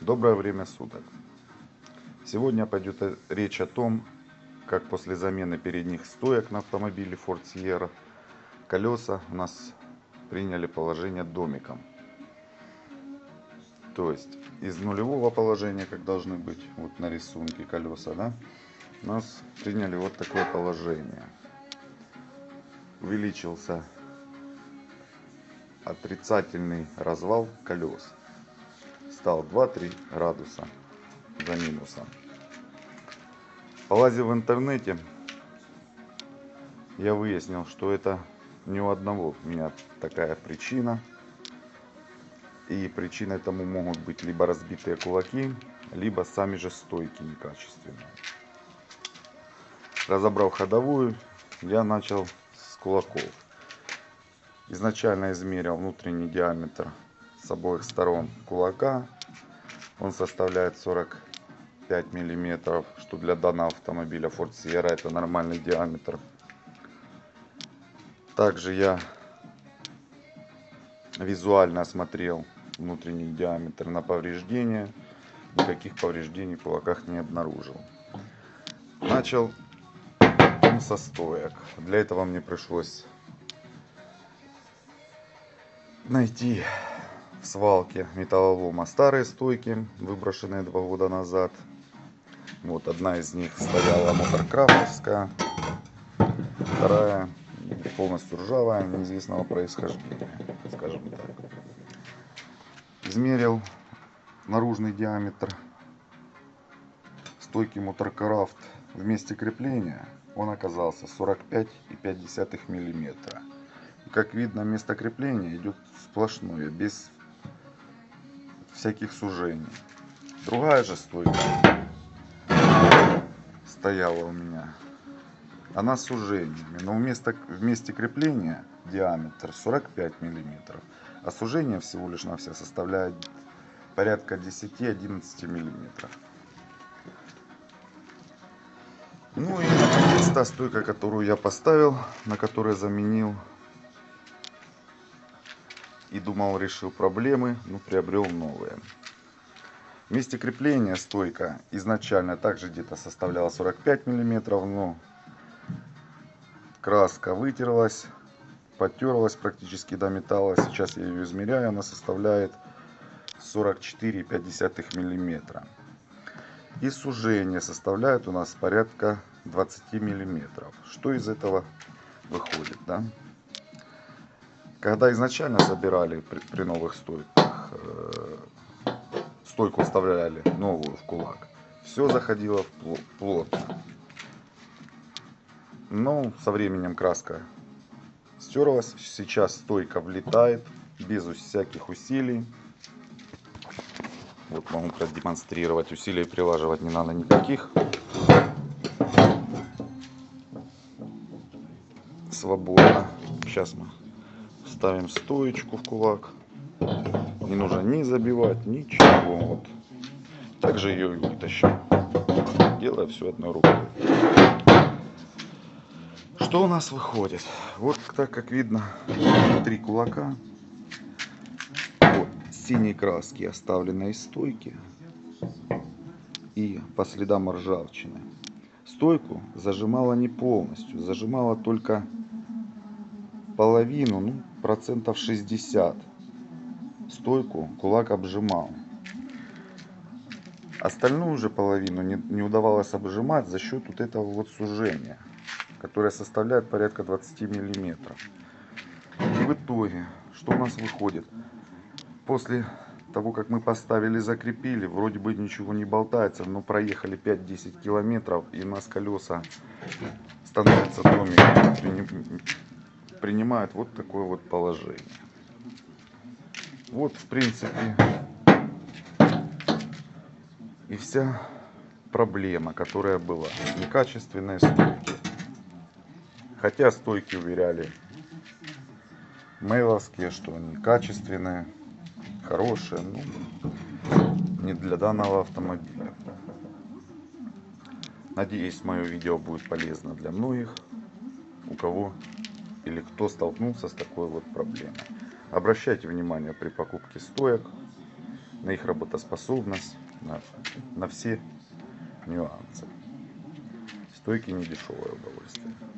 Доброе время суток. Сегодня пойдет речь о том, как после замены передних стоек на автомобиле Ford Sierra колеса у нас приняли положение домиком. То есть из нулевого положения, как должны быть вот на рисунке колеса, да, у нас приняли вот такое положение. Увеличился отрицательный развал колес стал 2-3 градуса за минусом. Полазив в интернете, я выяснил, что это не у одного у меня такая причина. И причиной тому могут быть либо разбитые кулаки, либо сами же стойки некачественные. Разобрав ходовую, я начал с кулаков. Изначально измерил внутренний диаметр с обоих сторон кулака. Он составляет 45 миллиметров, что для данного автомобиля Ford Sierra это нормальный диаметр. Также я визуально осмотрел внутренний диаметр на повреждения. Никаких повреждений в кулаках не обнаружил. Начал со стоек. Для этого мне пришлось найти в свалке металлолома старые стойки, выброшенные два года назад. Вот одна из них стояла моторкрафтовская, вторая полностью ржавая, неизвестного происхождения, скажем так. Измерил наружный диаметр стойки Моторкрафт в месте крепления, он оказался 45,5 миллиметра. Как видно, место крепления идет сплошное, без всяких сужений. Другая же стойка стояла у меня. Она с сужениями, но вместо, вместе крепления диаметр 45 миллиметров, а сужение всего лишь на все составляет порядка 10-11 миллиметров. Ну и есть та стойка, которую я поставил, на которой заменил и думал решил проблемы, но приобрел новые. Месте крепления стойка изначально также где-то составляла 45 миллиметров, но краска вытерлась, потерлась практически до металла. Сейчас я ее измеряю, она составляет 44,5 миллиметра. И сужение составляет у нас порядка 20 миллиметров. Что из этого выходит, да? Когда изначально забирали при, при новых стойках, э, стойку вставляли новую в кулак, все заходило плотно. Но со временем краска стерлась. Сейчас стойка влетает без всяких усилий. Вот могу продемонстрировать. Усилий прилаживать не надо никаких. Свободно. Сейчас мы ставим стоечку в кулак. Не нужно ни забивать, ничего. Вот. Также ее вытащим. Делая все одной рукой. Что у нас выходит? Вот так как видно, три кулака. Вот синей краски оставленной стойки. И по следам ржавчины. Стойку зажимала не полностью, зажимала только половину, ну, процентов 60 стойку кулак обжимал. Остальную же половину не, не удавалось обжимать за счет вот этого вот сужения, которое составляет порядка 20 миллиметров. И в итоге, что у нас выходит? После того, как мы поставили, закрепили, вроде бы ничего не болтается, но проехали 5-10 километров, и у нас колеса становятся домиком принимают вот такое вот положение. Вот, в принципе, и вся проблема, которая была. Некачественные стойки. Хотя стойки уверяли мейловские, что они качественные, хорошие, но не для данного автомобиля. Надеюсь, мое видео будет полезно для многих, у кого или кто столкнулся с такой вот проблемой. Обращайте внимание при покупке стоек на их работоспособность, на, на все нюансы. Стойки не дешевое удовольствие.